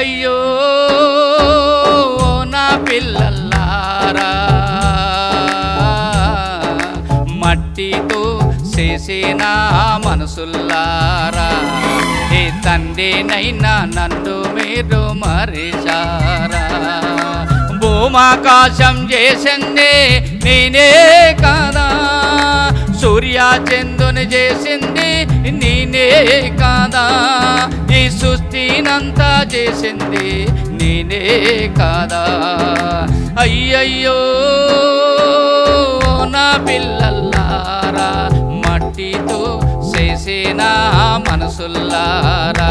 అయ్యయ్యో నా పిల్లల్లారా మట్టితో చేసిన మనసుల్లారా. ఏ తండ్రినైనా నన్ను మీరు మరిచారా. భూమాకాశం చేసింది నేనే కాదా. సూర్య చెందుని చేసింది నేనే కాదా? ఈ సృష్టినంతా చేసింది నేనే కాదా? అయ్యయ్యో నా పిల్లల్లారా మట్టితో చేసిన మనసుల్లారా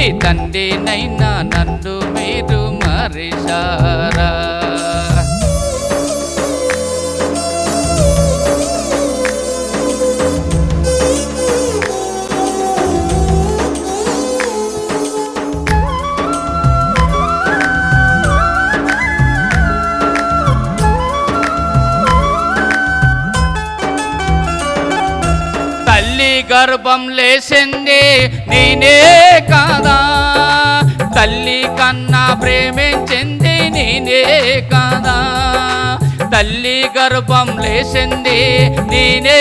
ఈ తండ్రినైనా నన్ను మీరు మరిచారా? గర్భం లేసింది నేనే కాదా? తల్లి కన్నా ప్రేమించింది నేనే కాదా? తల్లి గర్భం లేసింది నేనే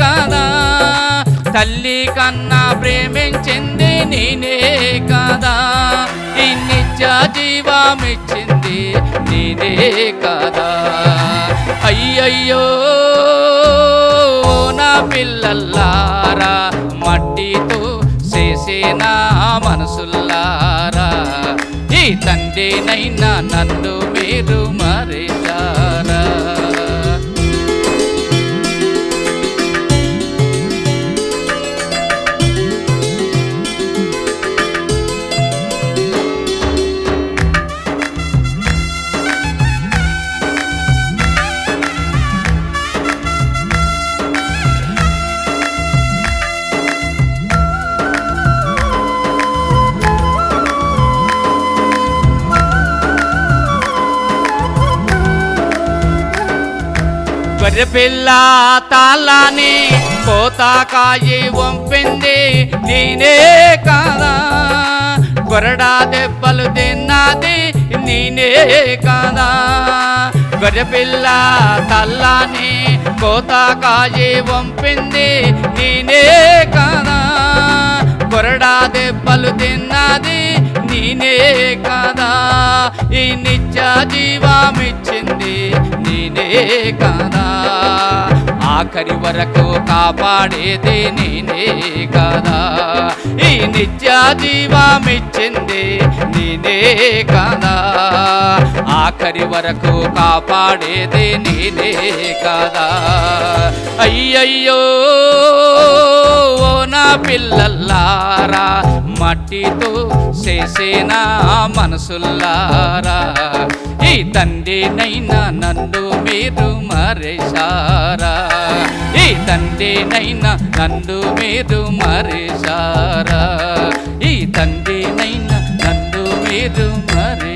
కాదా? తల్లి కన్నా ప్రేమించింది నేనే కాదా? ఈ నిత్య జీవమిచ్చింది నేనే కాదా? అయ్యయ్యో నా పిల్లల్లా తండ్రినైనా నన్ను మీరు మరిచారా గొర్రెపిల్ల తాళ్ళని కోతాకాయి వంపింది నేనే కాదా? గొరడా దెబ్బలు తిన్నది నేనే కాదా? గొర్రెపిల్ల తల్లాని కోతాకాయి వంపింది నేనే కాదా? గొరడా దెబ్బలు తిన్నది నేనే కాదా? ఈ నిత్య జీవమిచ్చింది నేనే కదా ఆఖరి వరకు కాపాడేది నేనే కదా ఈ నిత్య జీవమిచ్చింది నేనే కదా ఆఖరి వరకు కాపాడేది నేనే కదా అయ్యయ్యో ఓ నా పిల్లల్లారా మట్టితో చేసిన మనసుల్లారా ఈ తండ్రినైనా నన్ను మీరు మరేశారా? ఈ తండ్రినైనా నన్ను మీరు మరేశారా? ఈ తండ్రినైనా నన్ను మీరు మరే